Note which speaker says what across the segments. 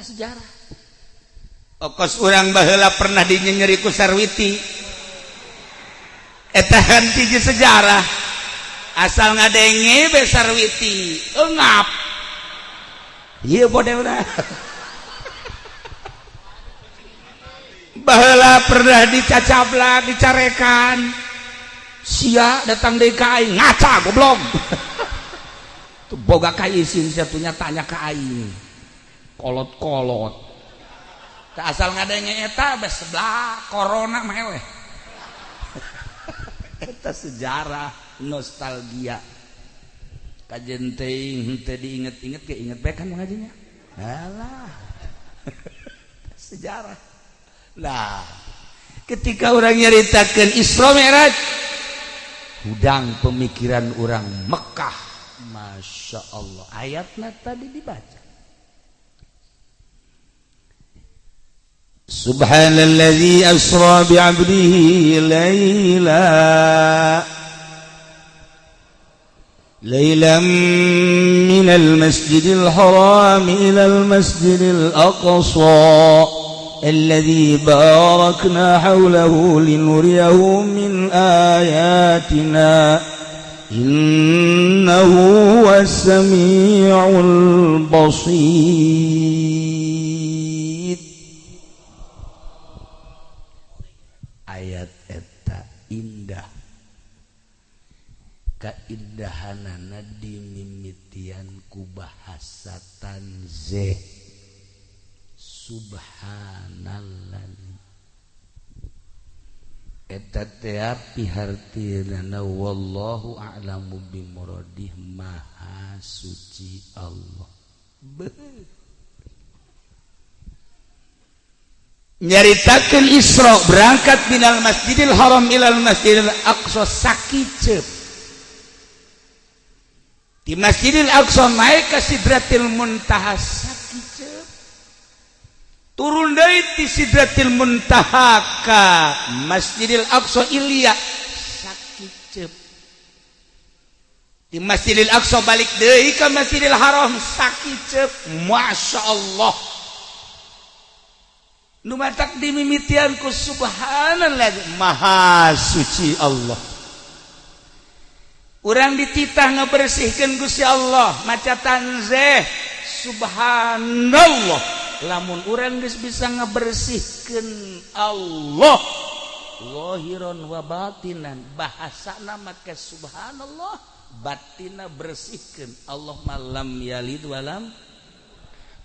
Speaker 1: buka sejarah okos orang bahela pernah ku sarwiti etahan hiji sejarah asal ngadenge be sarwiti engap iya bodoh udah bahela pernah dicacabla dicarekan sia datang DKI ngaca goblok boga kai isin, satunya tanya ke aing kolot-kolot tak asal yang nyeta, bes sebelah corona meleh eta sejarah nostalgia kajenting teh diinget-inget ke inget baik kan mengajinya alah sejarah lah ketika orang nyeritakan Isra Mi'raj hudang pemikiran orang Mekah Masya Allah ayatnya tadi dibaca سبحان الذي أسرى بعبده ليلا ليلا من المسجد الحرام إلى المسجد الأقصى الذي باركنا حوله لنريه من آياتنا إنه هو السميع البصير keindahanana dimimitian ku bahasa tanzih Subhanallah. eta teh pihartina wallahu a'lamu bimuradih maha suci Allah Beuh. nyaritakeun Isra berangkat minal Masjidil Haram ilal Masjidil Aqsa sakicep di Masjidil Aqsa naik ke Sidratil Muntaha sakit turun dari di Sidratil Muntaha ke Masjidil Aqsa ilia sakit di Masjidil Aqsa balik dari ke Masjidil Haram sakit Masya Allah Numatak dimimitianku subhanallah Maha suci Allah Quan Urang di titah ngabersihkangusya Allah macaanze subhanallah lamun uran bisa ngabersihkan Allah lohir wa batan bahasa maka subhanallah batin bersihkan Allah malam yalid alam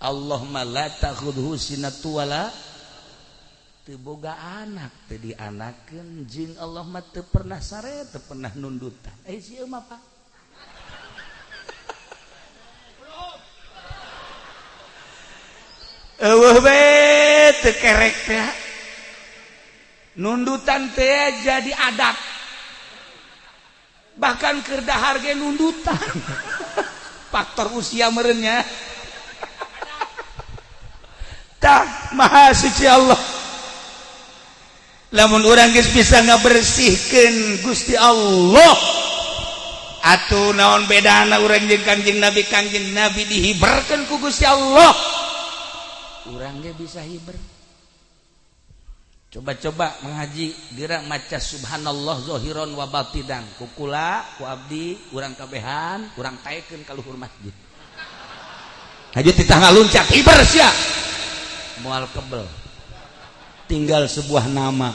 Speaker 1: Allah malatad hu si naala, boga anak tadiakan Jing Allah pernah syre pernah nundutan eh, nundutan jadi ada bahkan kedah harga nunduutan faktor usia merenya tak mahaci Allah namun oranggis bisa nggak bersihkan Gusti Allah atuh naon bedana orangj kanjing nabij nabi dihiberkan kugus Allah kurangnya bisa hi coba-coba mengaji dirang maca Subhanallahhir wadang kukula Abdi kurang kahan kurang kaken kalauncak mual kebel tinggal sebuah nama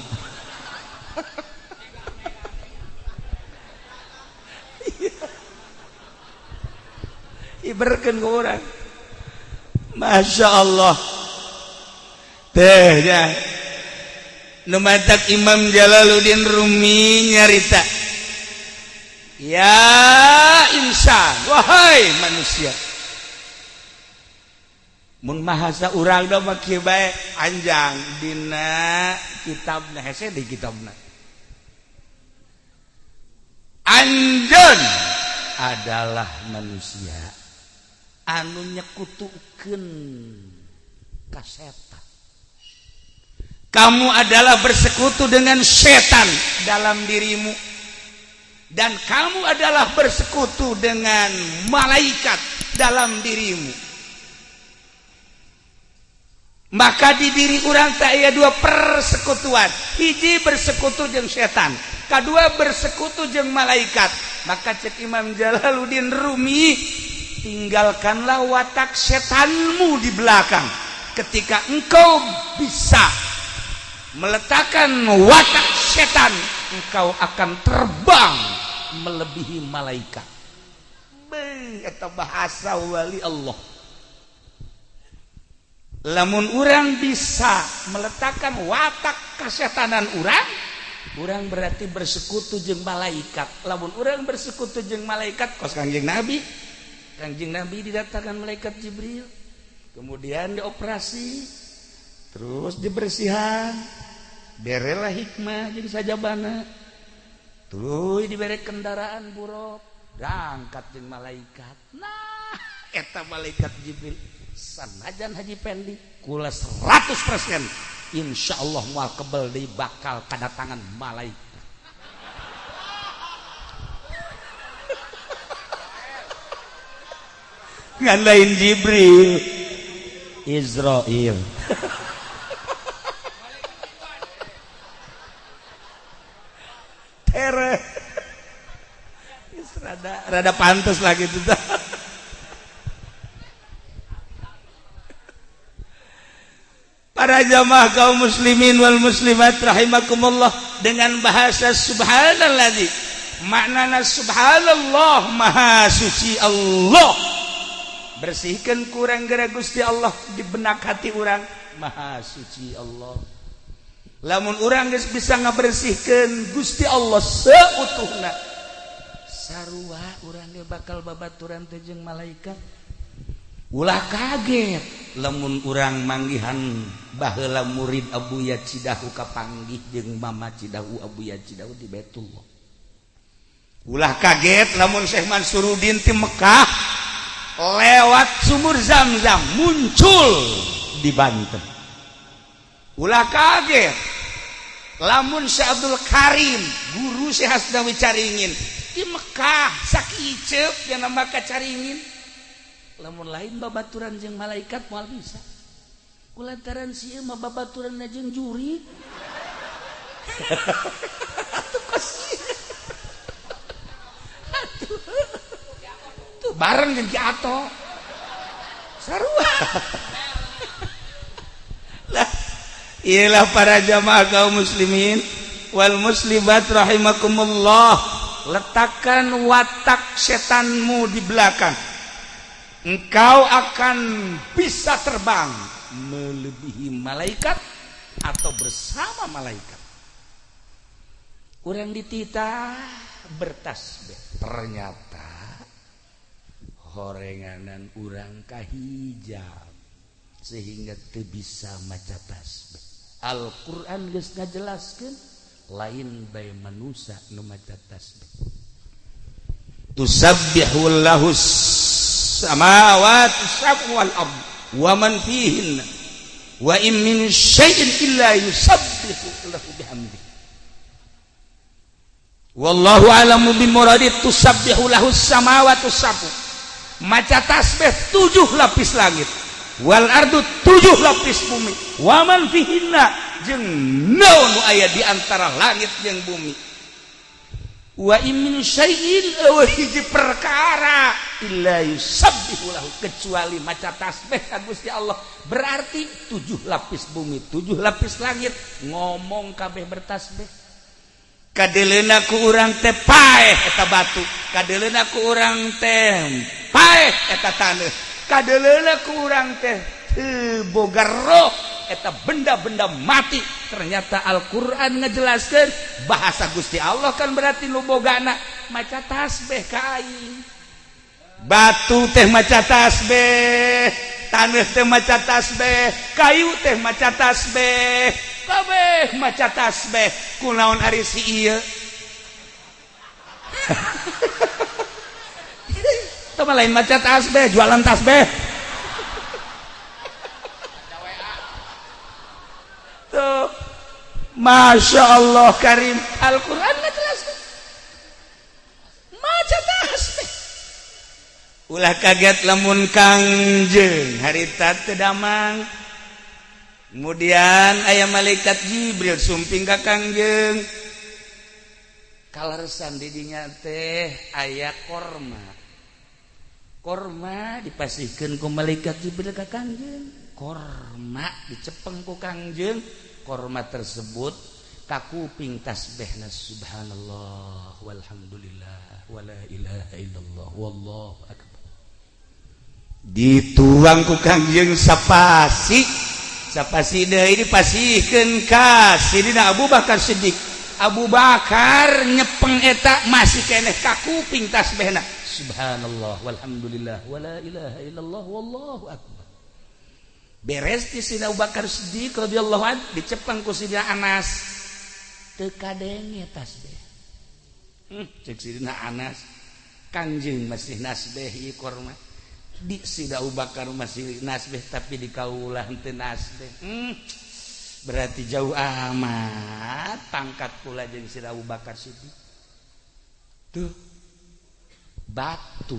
Speaker 1: Iberken ke orang Masya Allah tehnya numatak Imam Jalaluddin Rumi nyarita ya insan wahai manusia mun mahasa urang make bae anjang dina kitabna hese di kitabna anjeun adalah manusia anu nyekutukeun ka setan kamu adalah bersekutu dengan setan dalam dirimu dan kamu adalah bersekutu dengan malaikat dalam dirimu maka di diri orang tak ada dua persekutuan hiji bersekutu jeng setan kedua bersekutu jeng malaikat maka cek Imam Jalaluddin Rumi tinggalkanlah watak setanmu di belakang ketika engkau bisa meletakkan watak setan engkau akan terbang melebihi malaikat Be, bahasa wali Allah lamun orang bisa meletakkan watak kesehatanan urang kurang berarti bersekutu jemba laikat lamun orang bersekutu jeng malaikat kos Kanjeng nabi Kanjeng nabi didatakan malaikat Jibril kemudian dioperasi terus dibersihan berelah hikmah jadi saja bana tuh diberi kendaraan buruk gangkat je malaikat naheta malaikat Jibril sanajan Haji Pendi kula 100% Insya Allah mual kebel di bakal kedatangan malaikat lain Jibril Israel tere rada rada pantas lagi tuh ma kaum muslimin Wal muslimat rahimakumullah dengan bahasa subhan lagi maknana Subhanallah mauci Allah bersihkan kurang gera guststi Allah dibenakati orang Maha suci Allah lamun orang bisa ngabersihkan Gusti Allah seutuhnaah orangnya bakal babauranjungng malaikat Ulah kaget lemun kurangrang manggihan bahhala murid Abu ya Cidahuka panggih jeung mama Ci Abuya di ulah kaget lamunman surin tim Mekkah lewat sumur zamzam muncul dibanten u kaget lamun Sy Abdul Karim guru Sywiingin tim Mekkah sakit yangingin lamun lain babaturan jeng malaikat mual bisa kulantaran sih mah babaturan jeung juri kasih, tuh bareng jeung atau ato sarua lah ialah para jamaah kaum muslimin wal muslimat rahimakumullah letakkan watak setanmu di belakang engkau akan bisa terbang melebihi malaikat atau bersama malaikat Kurang ditita bertasbih ternyata horenganan urang kahijab sehingga tuh bisa maca tasbih Al-Quran geus ngajelaskeun lain bae manusia nu maca tasbih Tusabbihu lahus samawati sab'u wal ard wa man fihin wa in min syai'in illa yusabbihu lahu bihamdi wallahu alamu muradi tusabbihu lahu samawati sab'u maca tasbih tujuh lapis langit wal ardu tujuh lapis bumi wa man fihinna jeung naon aya di antara langit jeung bumi wa perkara kecuali maca tasbihgussti Allah berarti 7h lapis bumi 7h lapis langit ngomong kabeh bertasbih kadalenaku kurang tepa kata batu kadalenaku kurang tem ka kurang teh bogor roh benda-benda mati ternyata Alquran ngejelaskan bahasa guststi Allah kan berarti lumbo ganak maca tasbihh kain batu teh mac tasbe tan teh tash kayu teh mac tasbeeh mac tasbeh ku lain mac tash jualan tasbihh Masya Allah Karim Alquranet ulah kaget lemun kangjeng hariitat tedamang kemudian ayam malaikat Jibril sumping Ka Kajeng kalsan didinya teh ayaah korma korma dipasikanku malaikat jibril Ka Kanjeng korma dicepengku kangjeng korma tersebut kaku ping Tasbihna subhanallah walhamdulillah wala ilaha illallah wallahu akbar dituang ku kangjeng sapasi sapasi pasihkan kas ini nak Abu Bakar sedik. Abu Bakar nyepeng eta masih keneh kaku ping Tasbihna subhanallah walhamdulillah wala ilaha illallah wallahu akbar beres di sini Abu Bakar Siddiq radhiyallahu an dicepeng ku Sidina Anas teu kadenge tasbih hmm, cek Sidina Anas kanjeng masih nasbih ikor iya mah di sidaubakar Abu Bakar masih nasbih tapi di kaulah teu nasbih hmm, berarti jauh amat pangkat pula jeung sidaubakar Abu Bakar Siddiq tuh batu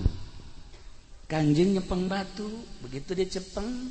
Speaker 1: kanjeng nyepeng batu begitu dia cepeng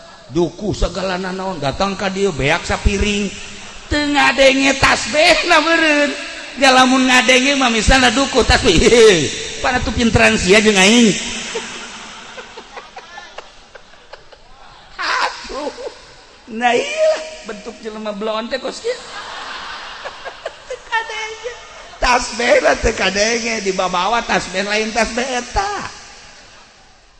Speaker 1: punya Duku segala nanaon datangkah dia beaksa piringtengahdenge tas be ngang sana duku tapi parapin trans bentuk je blo kos taska di babawa tas lain tas beta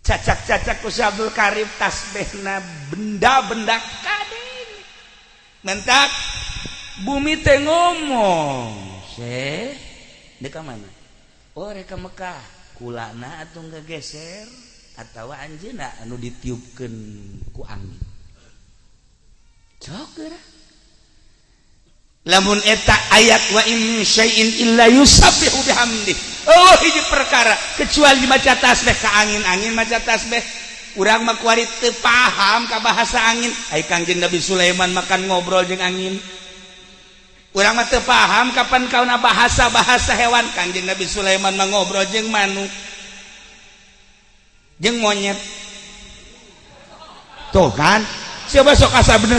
Speaker 1: cacak-cacak ku karib tas bena benda-bendak mentap bumi teh ngomong deka manaka Mekkah ku na atau gageser atau Anjna anu ditiupkan ku cokla lamun eta ayat wakara oh, kecual ka angin angin ma u te paham ka bahasa angin kangin nabi Sulaiman makan ngobrolng anginrang te paham kapan kau na bahasa-bahasa hewan kajng nabi Sulaiman mangobrolng manuyet Si besok asa bener.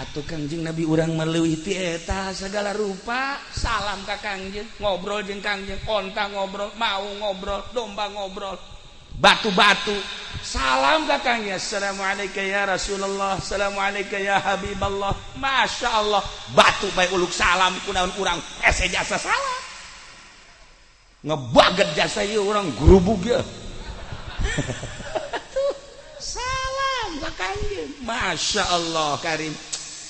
Speaker 1: kanjing nabi urang melewihta segala rupa salam Kaj ngobrol kanjta ngobrol mau ngobrol domba ngobrol batu-batu salam Rasulullah Shallalaiku Habbiballah Masya Allah batu payulluk salam naun urang jasangeba ja orang Masya Allah Karimpi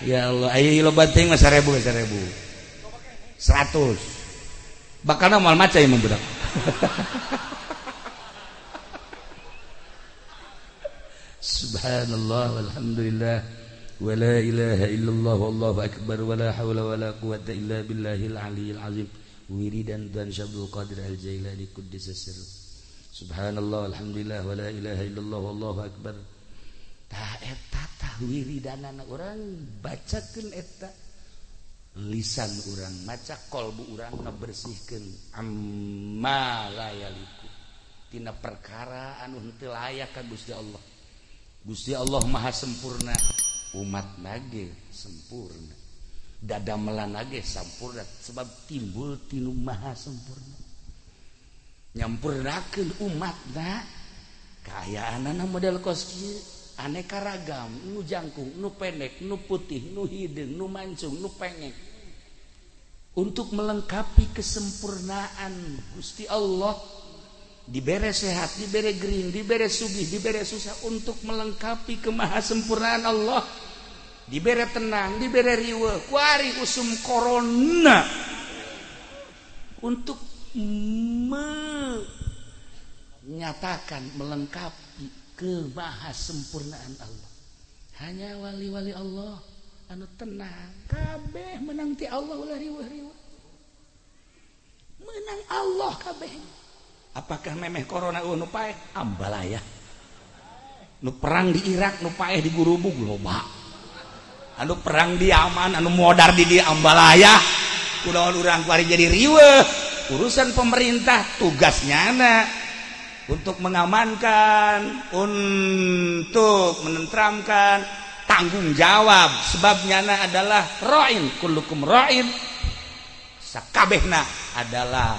Speaker 1: ya Allah ayo lo banting mas seribu seribu seratus bakal normal maca yang membudak subhanallah walhamdulillah wa ilaha illallah wallahu akbar wa la hawla wa quwata illa billahil aliyil azim wiridan dan syabdul qadir al jailani kuddisa sirru subhanallah walhamdulillah walla ilaha illallah wallahu akbar kalau wir dan anak orang bacakan etak lisan orang maca qolbu bersihkan Ti perkaraan untukkan Allah Gusti Allah ma sempurna umat nage sempurna dada melanage sammpurna sebab timbul tilu maha sempurna nyampurnakan umatlah kayakan model koskiri aneka ragam nu jangkung nu pendek nu putih nu hidung nu mancung nu pengek untuk melengkapi kesempurnaan Gusti Allah dibere sehat dibere green dibere sugih dibere susah untuk melengkapi kemahasempurnaan Allah dibere tenang dibere riwe kuari usum corona untuk menyatakan melengkapi ngebahas sempurnaan Allah hanya wali-wali Allah anu tenangkabeh menanti Allah menang Allahkabeh Apakah memeayaah perang di Irak nupa di gurubu lalu perang di aman anu modar di di Ambalayaah pu orang jadi riwe urusan pemerintah tugas nyana untuk mengamankan untuk menentramkan tanggung jawab sebabnya adalah roin kulukum roin sakabehna adalah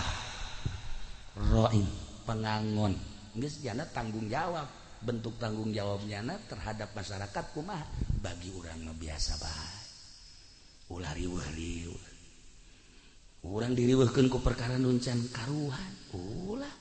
Speaker 1: roin pengangon geus sejana tanggung jawab bentuk tanggung jawabnya terhadap masyarakat kumah bagi orang biasa bah ular riuh riuh orang diriwahkan ku perkara nuncan karuhan ulah